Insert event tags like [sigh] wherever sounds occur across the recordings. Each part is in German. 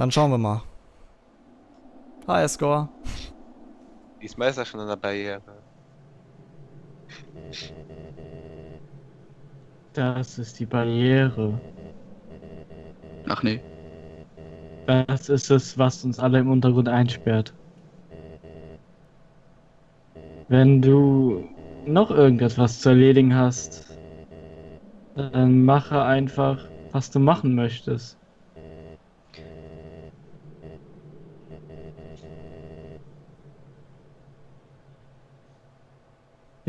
Dann schauen wir mal. Hi, Score. Diesmal ist er schon an der Barriere. Das ist die Barriere. Ach nee. Das ist es, was uns alle im Untergrund einsperrt. Wenn du noch irgendetwas zu erledigen hast, dann mache einfach, was du machen möchtest.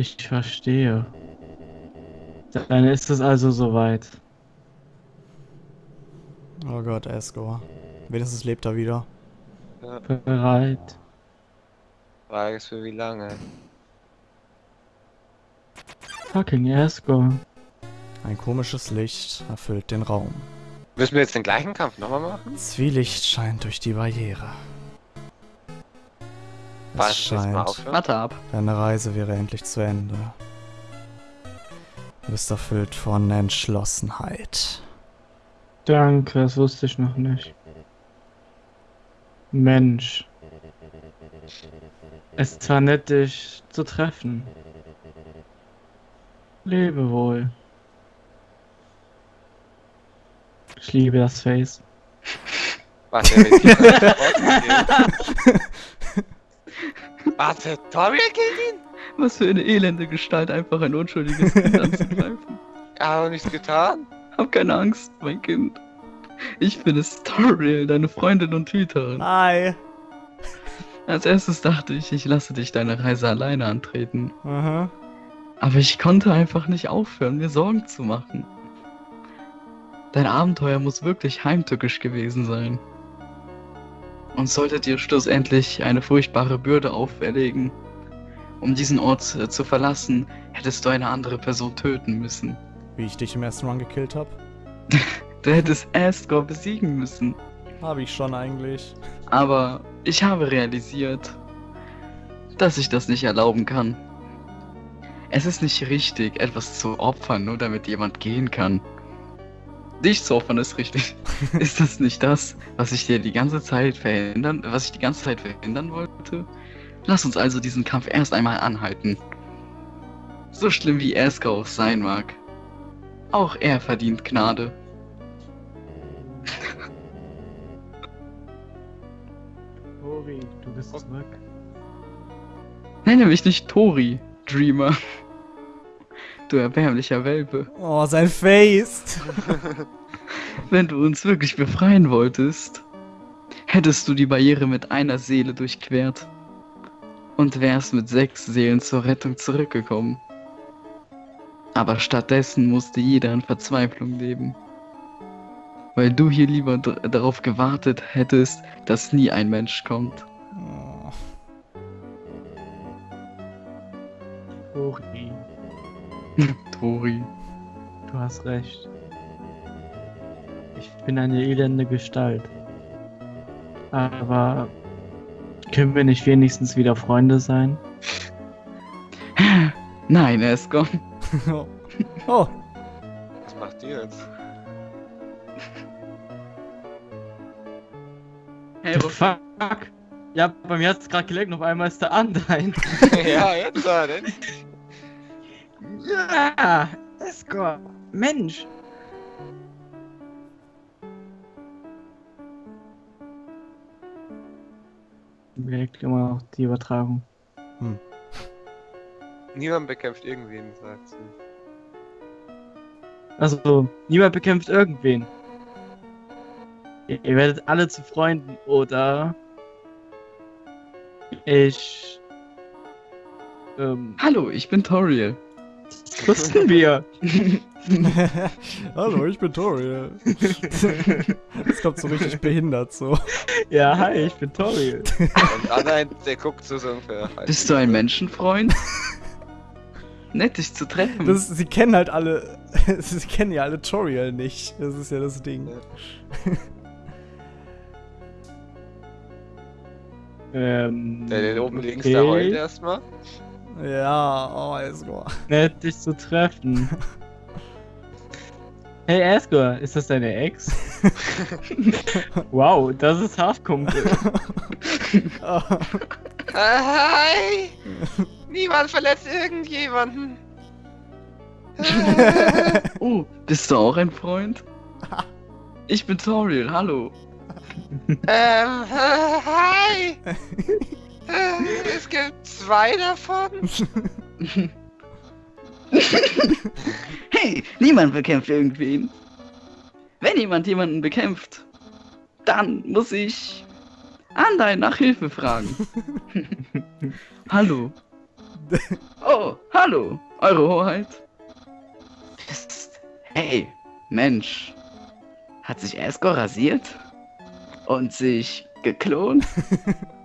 Ich verstehe. Dann ist es also soweit. Oh Gott, Escor. Wenigstens lebt er wieder. Ja, Bereit. Frage ist für wie lange. Fucking Esco. Ein komisches Licht erfüllt den Raum. Müssen wir jetzt den gleichen Kampf nochmal machen? Zwielicht scheint durch die Barriere. Was, Es scheint? Warte ab. deine Reise wäre endlich zu Ende. Du bist erfüllt von Entschlossenheit. Danke, das wusste ich noch nicht. Mensch. Es ist zwar nett, dich zu treffen. Lebe wohl. Ich liebe das Face. Warte, er will die Warte, Toriel killt ihn? Was für eine elende Gestalt, einfach ein unschuldiges Kind anzugreifen. [laughs] Er hat doch nichts getan. Hab keine Angst, mein Kind. Ich bin es, Toriel, deine Freundin und Hüterin. Hi. Als erstes dachte ich, ich lasse dich deine Reise alleine antreten. Aha. Aber ich konnte einfach nicht aufhören, mir Sorgen zu machen. Dein Abenteuer muss wirklich heimtückisch gewesen sein. Und sollte dir schlussendlich eine furchtbare Bürde auferlegen, um diesen Ort äh, zu verlassen, hättest du eine andere Person töten müssen. Wie ich dich im ersten Run gekillt habe? [laughs] Du hättest Asgore besiegen müssen. Habe ich schon eigentlich. Aber ich habe realisiert, dass ich das nicht erlauben kann. Es ist nicht richtig, etwas zu opfern, nur damit jemand gehen kann. Dich zu opfern ist richtig. [laughs] ist das nicht das, was ich dir die ganze Zeit verhindern, was ich die ganze Zeit verhindern wollte? Lass uns also diesen Kampf erst einmal anhalten. So schlimm wie auch sein mag. Auch er verdient Gnade. [laughs] Tori, du bist zurück. Nenne mich nicht Tori, Dreamer. Du erbärmlicher Welpe. Oh, sein Face. [laughs] Wenn du uns wirklich befreien wolltest, hättest du die Barriere mit einer Seele durchquert und wärst mit sechs Seelen zur Rettung zurückgekommen. Aber stattdessen musste jeder in Verzweiflung leben. Weil du hier lieber darauf gewartet hättest, dass nie ein Mensch kommt. Oh. Tori, [laughs] Tori. du hast recht. Ich bin eine elende Gestalt. Aber können wir nicht wenigstens wieder Freunde sein? [laughs] Nein, Escom. [laughs] oh, Was macht ihr jetzt? Hey, The fuck? Ja, bei mir hat's gerade geleckt und auf einmal ist der Undyne. ja, jetzt war denn. Ja, Escort. Mensch. Wirkt immer noch die Übertragung. Niemand bekämpft irgendwen, sagt sie. Also, niemand bekämpft irgendwen. Ihr, ihr werdet alle zu Freunden, oder? Ich. Ähm, Hallo, ich bin Toriel. Das wussten wir. [laughs] Hallo, ich bin Toriel. das kommt so richtig behindert so. ja, hi, ich bin Toriel. Und Anna, der guckt so so ungefähr. halt. Bist du ein Menschenfreund? Nett, dich zu treffen. Das, sie kennen halt alle. [laughs] Sie kennen ja alle Toriel nicht. Das ist ja das Ding. Ähm, Der, der oben links, okay. der heult erstmal. Ja, oh, Esgor. Nett, dich zu treffen. [laughs] Hey, Asgore, ist das deine Ex? [laughs] Wow, das ist hart, Kumpel. Oh, Äh, hi! Niemand verletzt irgendjemanden. [laughs] Oh, bist du auch ein Freund? Ich bin Toriel, hallo. ähm, äh, hi! Äh, es gibt zwei davon. [laughs] Hey, niemand bekämpft irgendwen. Wenn jemand jemanden bekämpft, dann muss ich Andein nach Hilfe fragen. [laughs] hallo. Oh, hallo, Eure Hoheit. Psst. Hey, Mensch. Hat sich Escor rasiert? Und sich geklont? [laughs]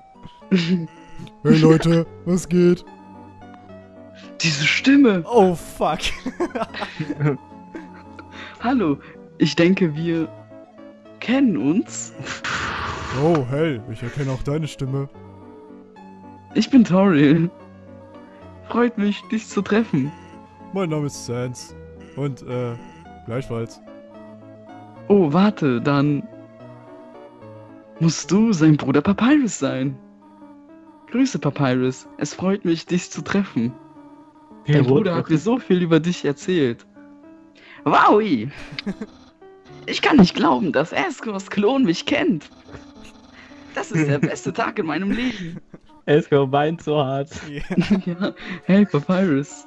hey Leute, was geht? Diese Stimme. Oh fuck. [laughs] Hallo, ich denke, wir kennen uns. Oh, hey, ich erkenne auch deine Stimme. Ich bin Toriel. Freut mich, dich zu treffen. Mein Name ist Sans. Und, äh, gleichfalls. Oh, warte, dann musst du sein Bruder Papyrus sein. Grüße, Papyrus. Es freut mich, dich zu treffen. Dein Bruder hat mir so viel über dich erzählt. Wowi! Ich kann nicht glauben, dass Eskors Klon mich kennt. Das ist der beste Tag in meinem Leben. Esco weint so hart. Ja. [laughs] Ja, hey Papyrus.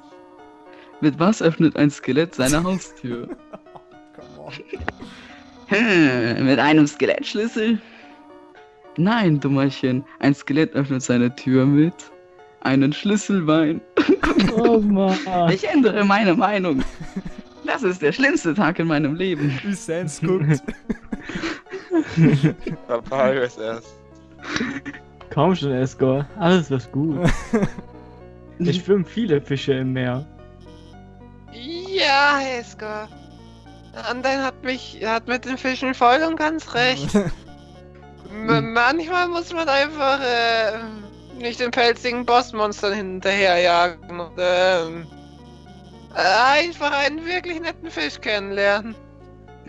Mit was öffnet ein Skelett seine Haustür? [laughs] On. Hm, mit einem Skelettschlüssel? Nein, Dummerchen. Ein Skelett öffnet seine Tür mit einem Schlüsselbein. Oh Mann. Ich ändere meine Meinung. Das ist der schlimmste Tag in meinem Leben. Wie Sans guckt. [laughs] Papyrus erst. Komm schon, Esco. Alles wird gut. [laughs] Es schwimmen viele Fische im Meer. Ja, Hesker. Andein hat mich, hat mit den Fischen voll und ganz recht. [laughs] M manchmal muss man einfach äh, nicht den pelzigen Bossmonstern hinterherjagen und ähm, äh, einfach einen wirklich netten Fisch kennenlernen.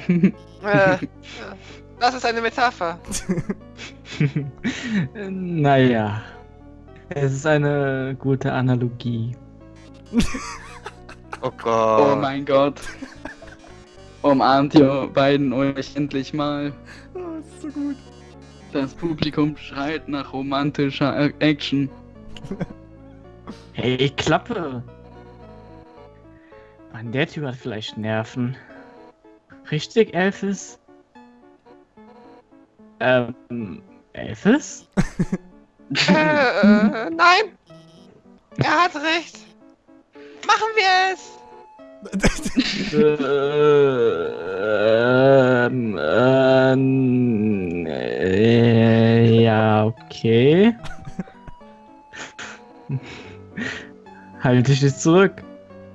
[laughs] Äh, das ist eine Metapher. [laughs] naja. Es ist eine gute Analogie. Oh [laughs] Oh Gott. mein Gott. Umarmt ihr beiden euch endlich mal. Oh, das ist so gut. Das Publikum schreit nach romantischer Action. [laughs] Hey, Klappe! Mann, der Typ hat vielleicht Nerven. Richtig, Elfis? Ähm, Elfis? [laughs] Äh, äh, nein! Er hat recht! Machen wir es! [laughs] ähm, ähm, äh, ja, okay. Halt dich jetzt zurück.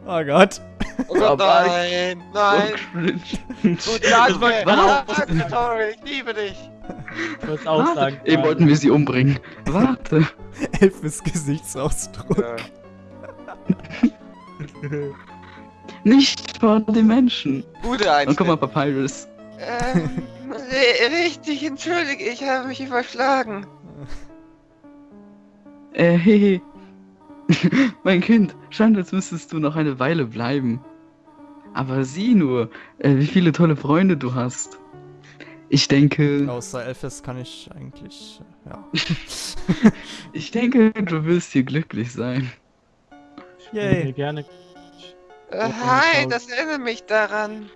Oh Gott. Oh Gott, nein! Nein! So cringe. Gut, danke! [laughs] Was? Danke, Tori, ich liebe dich! Ich muss auch Warte, sagen. eben wollten wir sie umbringen. Warte. [laughs] Elfes Gesichtsausdruck. Ja. Nicht vor den Menschen. Gute Und Einstellung. guck mal, Papyrus. Ähm, richtig, entschuldige, ich habe mich überschlagen. [laughs] Äh, hehe. [laughs] mein Kind, scheint, als müsstest du noch eine Weile bleiben. Aber sieh nur, äh, wie viele tolle Freunde du hast. Ich denke, Außer Elfes kann ich eigentlich, äh, ja. [laughs] ich denke, du wirst hier glücklich sein. Ich bin hier Yay. gerne. Äh, hi, das erinnert mich daran.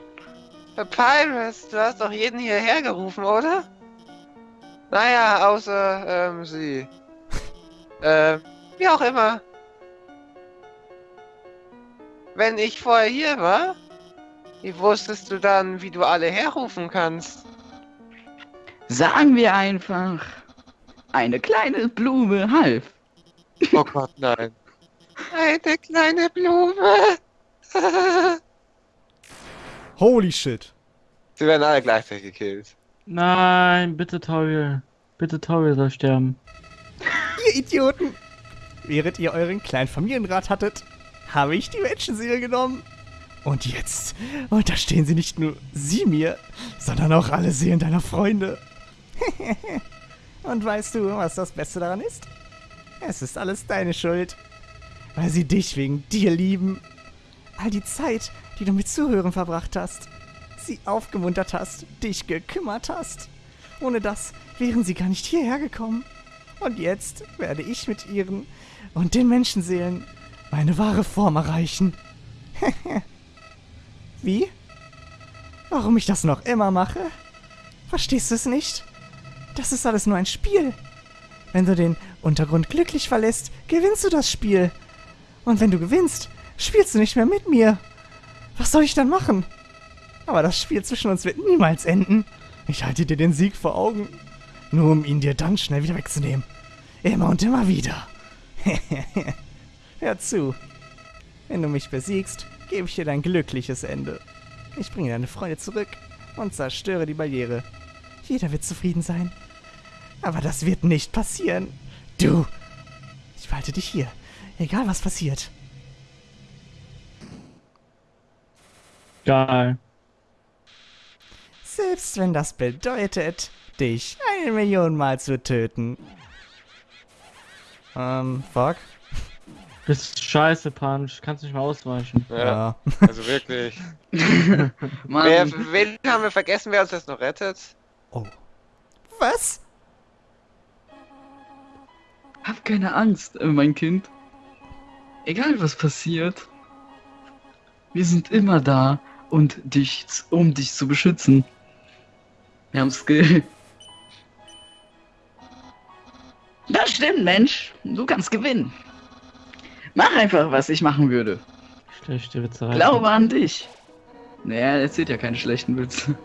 Papyrus, du hast doch jeden hierher gerufen, oder? Naja, außer, ähm, sie. [laughs] ähm, wie auch immer. Wenn ich vorher hier war, wie wusstest du dann, wie du alle herrufen kannst? Sagen wir einfach, eine kleine Blume half. Oh Gott, nein. Eine kleine Blume. [laughs] Holy shit. Sie werden alle gleichzeitig gekillt. Nein, bitte Toriel. Bitte Toriel soll sterben. [laughs] Ihr Idioten! Während ihr euren kleinen Familienrat hattet, habe ich die Menschenseele genommen Und jetzt unterstehen sie nicht nur sie mir, sondern auch alle Seelen deiner Freunde. [laughs] Und weißt du, was das Beste daran ist? Es ist alles deine Schuld. Weil sie dich wegen dir lieben. All die Zeit, die du mit Zuhören verbracht hast. Sie aufgemuntert hast, dich gekümmert hast. Ohne das wären sie gar nicht hierher gekommen. Und jetzt werde ich mit ihren und den Menschenseelen meine wahre Form erreichen. [laughs] Wie? Warum ich das noch immer mache? Verstehst du es nicht? Das ist alles nur ein Spiel. Wenn du den Untergrund glücklich verlässt, gewinnst du das Spiel. Und wenn du gewinnst, spielst du nicht mehr mit mir. Was soll ich dann machen? Aber das Spiel zwischen uns wird niemals enden. Ich halte dir den Sieg vor Augen. Nur um ihn dir dann schnell wieder wegzunehmen. Immer und immer wieder. [laughs] Hör zu. Wenn du mich besiegst, gebe ich dir dein glückliches Ende. Ich bringe deine Freunde zurück und zerstöre die Barriere. Jeder wird zufrieden sein. Aber das wird nicht passieren. Du! Ich behalte dich hier. Egal was passiert. Geil. Selbst wenn das bedeutet, dich eine Million Mal zu töten. Ähm, fuck. Bist scheiße, Punch. Kannst nicht mal ausweichen. Ja, also wirklich. [laughs] Wer, wen haben wir vergessen, wer uns jetzt noch rettet? Oh. Was? hab keine Angst, äh, mein Kind. Egal was passiert. Wir sind immer da und dich, um dich zu beschützen. Wir haben Skill. Das stimmt, Mensch. Du kannst gewinnen. Mach einfach, was ich machen würde. Schlechte Witze reichen. Glaube an dich. Naja, er erzählt ja keine schlechten Witze.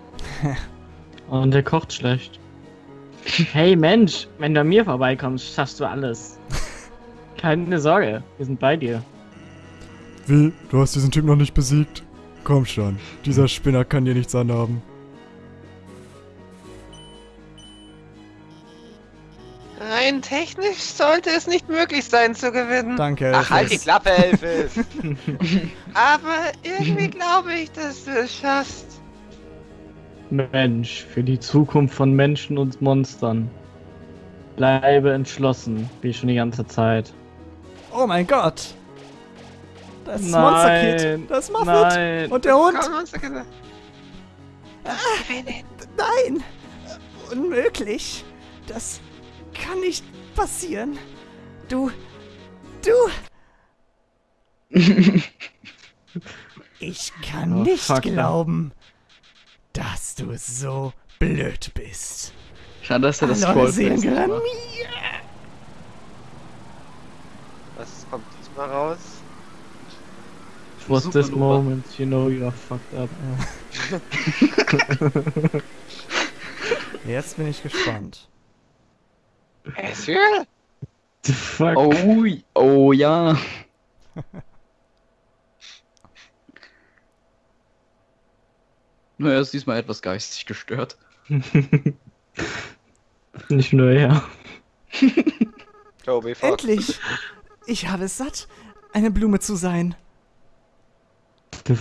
[laughs] Und der kocht schlecht. Hey Mensch, wenn du an mir vorbeikommst, schaffst du alles. [laughs] Keine Sorge, wir sind bei dir. Wie? Du hast diesen Typ noch nicht besiegt? Komm schon, dieser Spinner kann dir nichts anhaben. Rein technisch sollte es nicht möglich sein zu gewinnen. Danke. Ach, halt die Elfis. Klappe, Elfis. [laughs] Aber irgendwie glaube ich, dass du es schaffst. Mensch, für die Zukunft von Menschen und Monstern. Bleibe entschlossen, wie schon die ganze Zeit. Oh mein Gott. Das Nein, Monster-Kid. Das Muffet. Nein. Und der Hund. Gewinnen. Nein. Unmöglich. Das kann nicht passieren. Du. Du. [laughs] Ich kann Oh, nicht fuck, glauben, dass du so blöd bist. Schade, dass er das gehören macht. mir. Was kommt diesmal raus? Was this moment, you know you are fucked up. [laughs] Jetzt bin ich gespannt. Ezreal? The fuck? Oh, oh ja. [laughs] Nur er ist diesmal etwas geistig gestört. [laughs] Nicht nur er. Toby, fuck. Endlich. Ich habe es satt, eine Blume zu sein.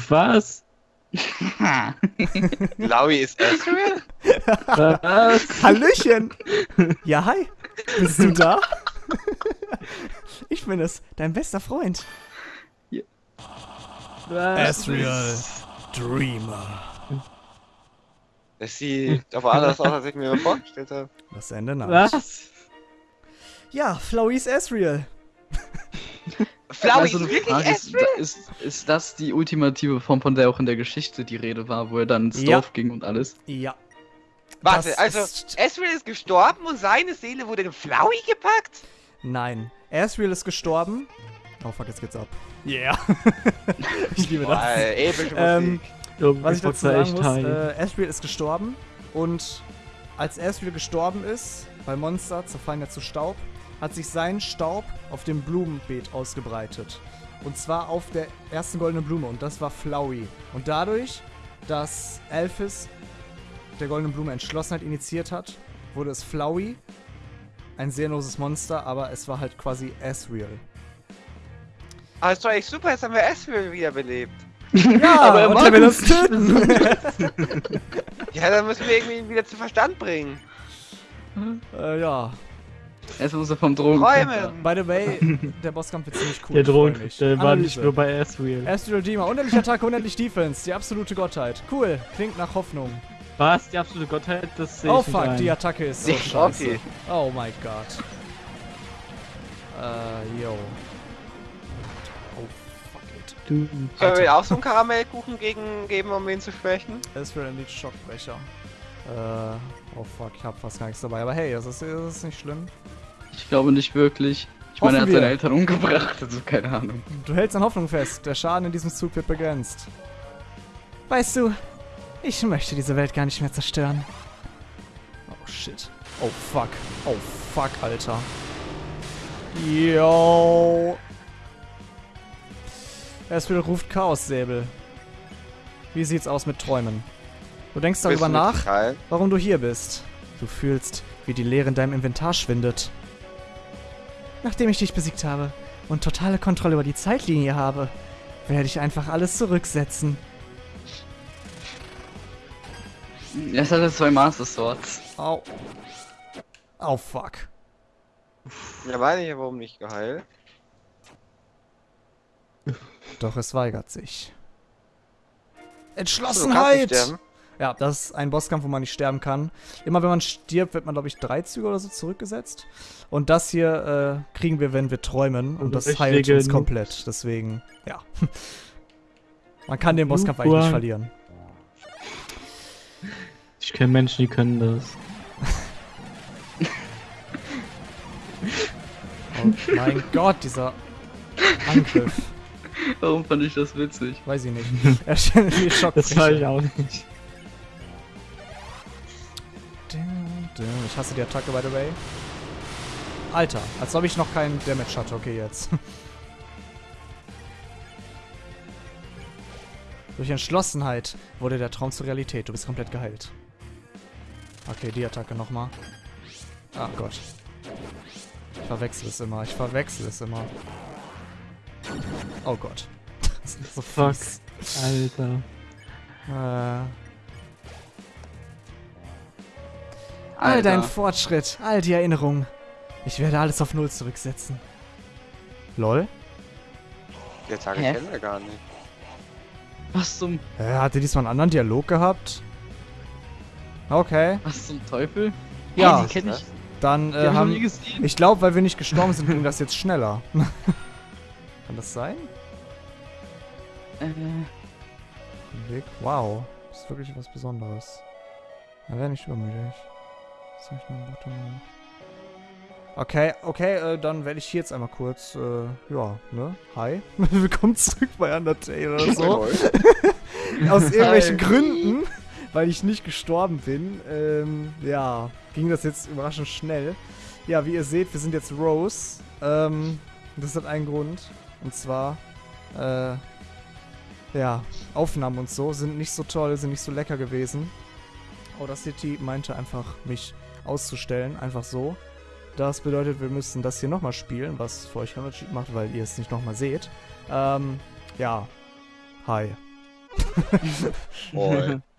Was? [laughs] Laui ist Ezreal? Was? Hallöchen! Ja, hi. Bist du da? [laughs] Ich bin es, dein bester Freund. Was? Dreamer. Das sieht aber anders aus, als ich mir vorgestellt habe. Das Ende naht. Was? Ja, Flowey's Ezreal. Flowey Also ist wirklich Frage, ist, ist, ist das die ultimative Form, von der auch in der Geschichte die Rede war, wo er dann ins Ja. Dorf ging und alles? Ja. Warte, das also ist- Ezreal ist gestorben und seine Seele wurde in Flowey gepackt? Nein. Ezreal ist gestorben. Oh fuck, jetzt geht's ab. Yeah. [laughs] ich liebe Boah, das. ey, epische Ähm. Was ich dazu sagen echt muss, äh, Ezreal ist gestorben und als Ezreal gestorben ist, bei Monster zerfallen er zu Staub, hat sich sein Staub auf dem Blumenbeet ausgebreitet. Und zwar auf der ersten goldenen Blume und das war Flowey. Und dadurch, dass Elphys der goldenen Blume Entschlossenheit initiiert hat, wurde es Flowey. Ein seelenloses Monster, aber es war halt quasi Ezreal. Ah, ist doch echt super, jetzt haben wir Ezreal wiederbelebt. Ja, [laughs] Aber er er uns uns nicht töten. [laughs] [laughs] Ja, dann müssen wir irgendwie ihn wieder zu Verstand bringen. äh, ja. Erst muss er vom Drogen. Träumen! By the way, der Bosskampf wird ziemlich cool. Der ich Drogen, der war nicht nur bei Asriel. Astral Redeemer, unendliche Attacke, unendlich Defense, die absolute Gottheit. Cool, klingt nach Hoffnung. Was? Die absolute Gottheit? Das sehe Oh ich fuck, ein. die Attacke ist so Nee, scheiße. okay. Oh mein Gott. Äh, yo. Oh fuck it. Du, Können wir auch so einen Karamellkuchen gegen geben, um ihn zu schwächen? Astral Elite Schockbrecher. Äh, oh fuck, ich hab fast gar nichts dabei. Aber hey, das ist, das ist nicht schlimm. Ich glaube nicht wirklich. Ich meine, er hat Hoffen wir. seine Eltern umgebracht, also keine Ahnung. Du hältst an Hoffnung fest. Der Schaden in diesem Zug wird begrenzt. Weißt du, ich möchte diese Welt gar nicht mehr zerstören. Oh shit. Oh fuck. Oh fuck, Alter. Yo. Erstmal ruft Chaos-Säbel. Wie sieht's aus mit Träumen? Du denkst darüber nach, warum du hier bist. Du fühlst, wie die Leere in deinem Inventar schwindet. Nachdem ich dich besiegt habe und totale Kontrolle über die Zeitlinie habe, werde ich einfach alles zurücksetzen. Jetzt hat er zwei Master Swords. Au. Oh fuck. Ja, meine ich, warum nicht geheilt? Doch es weigert sich. Entschlossenheit! sterben. Ja, das ist ein Bosskampf, wo man nicht sterben kann. Immer wenn man stirbt, wird man, glaube ich, drei Züge oder so zurückgesetzt. Und das hier äh, kriegen wir, wenn wir träumen. Und das Richtige heilt uns komplett. Deswegen, ja. [laughs] Man kann den Bosskampf eigentlich nicht verlieren. ich kenne Menschen, die können das. [laughs] Oh mein Gott, dieser Angriff. [laughs] Warum fand ich das witzig? Weiß ich nicht. Er stellt die Schock. Das war ich auch nicht. Ich hasse die Attacke, by the way. Alter, als ob ich noch keinen Damage hatte. Okay, jetzt. [laughs] Durch Entschlossenheit wurde der Traum zur Realität. Du bist komplett geheilt. Okay, die Attacke nochmal. Ah Gott. Ich verwechsel es immer. Ich verwechsel es immer. Oh Gott. [laughs] Das ist so Fuck. Alter. Äh, all dein Fortschritt, all die Erinnerungen. Ich werde alles auf Null zurücksetzen. Lol? Attacke Hä? kennen wir gar nicht. Was zum, Äh, hat er diesmal einen anderen Dialog gehabt? Okay. was zum Teufel? Ja. Hä, die kenn ich. Dann äh, hab ich haben... gesehen. Ich glaube, weil wir nicht gestorben sind, ging das jetzt schneller. [laughs] Kann das sein? Äh, Weg. Wow. Das ist wirklich was Besonderes. Er wäre nicht übermütig. Soll ich noch Bottom machen? Okay, okay, äh, dann werde ich hier jetzt einmal kurz, äh, ja, ne? Hi. [laughs] Willkommen zurück bei Undertale oder so. [laughs] Aus irgendwelchen Hi. Gründen, weil ich nicht gestorben bin, ähm, ja, ging das jetzt überraschend schnell. Ja, wie ihr seht, wir sind jetzt Rose. Ähm, das hat einen Grund. Und zwar, äh, ja, Aufnahmen und so sind nicht so toll, sind nicht so lecker gewesen. Audacity meinte einfach, mich auszustellen, einfach so. Das bedeutet, wir müssen das hier nochmal spielen, was für euch Unterschied macht, weil ihr es nicht nochmal seht. Ähm, ja. Hi. [laughs] Moin. [laughs]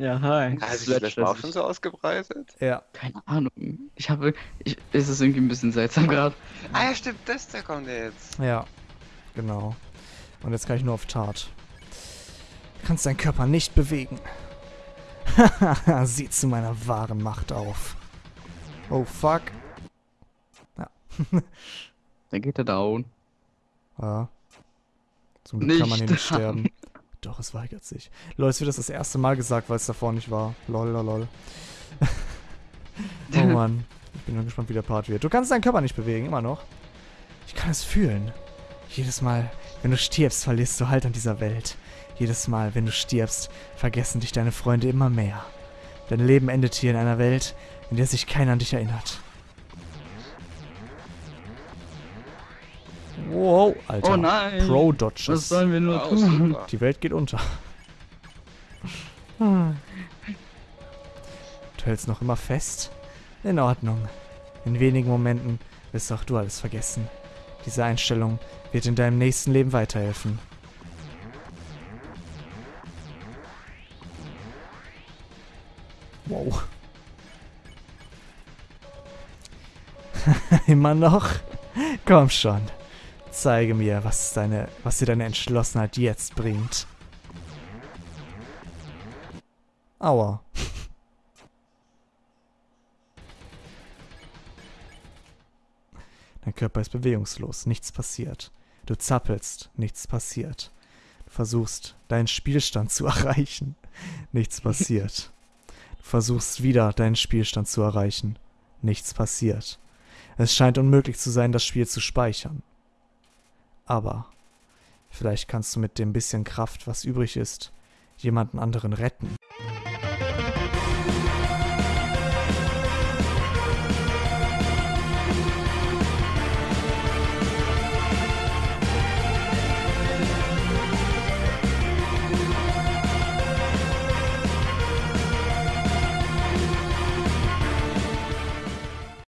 Ja, hi. Hat sich Sledge, das auch das schon so ausgebreitet? Ja. keine Ahnung. Ich habe, ich, es ist irgendwie ein bisschen seltsam gerade. Ah ja, stimmt, das, der kommt jetzt. Ja. Genau. Und jetzt kann ich nur auf Tat. Du kannst deinen Körper nicht bewegen. [laughs] Sieh zu meiner wahren Macht auf. Oh fuck. [laughs] Dann geht er down. Ja. Zum Glück kann man hier Nicht nicht sterben. [laughs] Doch, es weigert sich. Lol, es wird das das erste Mal gesagt, weil es davor nicht war. Lol, lol, lol. oh Mann. Ich bin nur gespannt, wie der Part wird. Du kannst deinen Körper nicht bewegen, immer noch. Ich kann es fühlen. Jedes Mal, wenn du stirbst, verlierst du Halt an dieser Welt. Jedes Mal, wenn du stirbst, vergessen dich deine Freunde immer mehr. Dein Leben endet hier in einer Welt, in der sich keiner an dich erinnert. Wow, Alter. Oh nein. Pro-Dodges. Was sollen wir nur Wow, tun? super. Die Welt geht unter. [laughs] Du hältst noch immer fest? In Ordnung. In wenigen Momenten wirst auch du alles vergessen. Diese Einstellung wird in deinem nächsten Leben weiterhelfen. Immer noch? [laughs] Komm schon. Zeige mir, was, deine, was dir deine Entschlossenheit jetzt bringt. Aua. [laughs] Dein Körper ist bewegungslos, nichts passiert. Du zappelst, nichts passiert. Du versuchst, deinen Spielstand zu [laughs] erreichen. Nichts passiert. Du versuchst wieder, deinen Spielstand zu erreichen. Nichts passiert. Es scheint unmöglich zu sein, das Spiel zu speichern. Aber vielleicht kannst du mit dem bisschen Kraft, was übrig ist, jemanden anderen retten.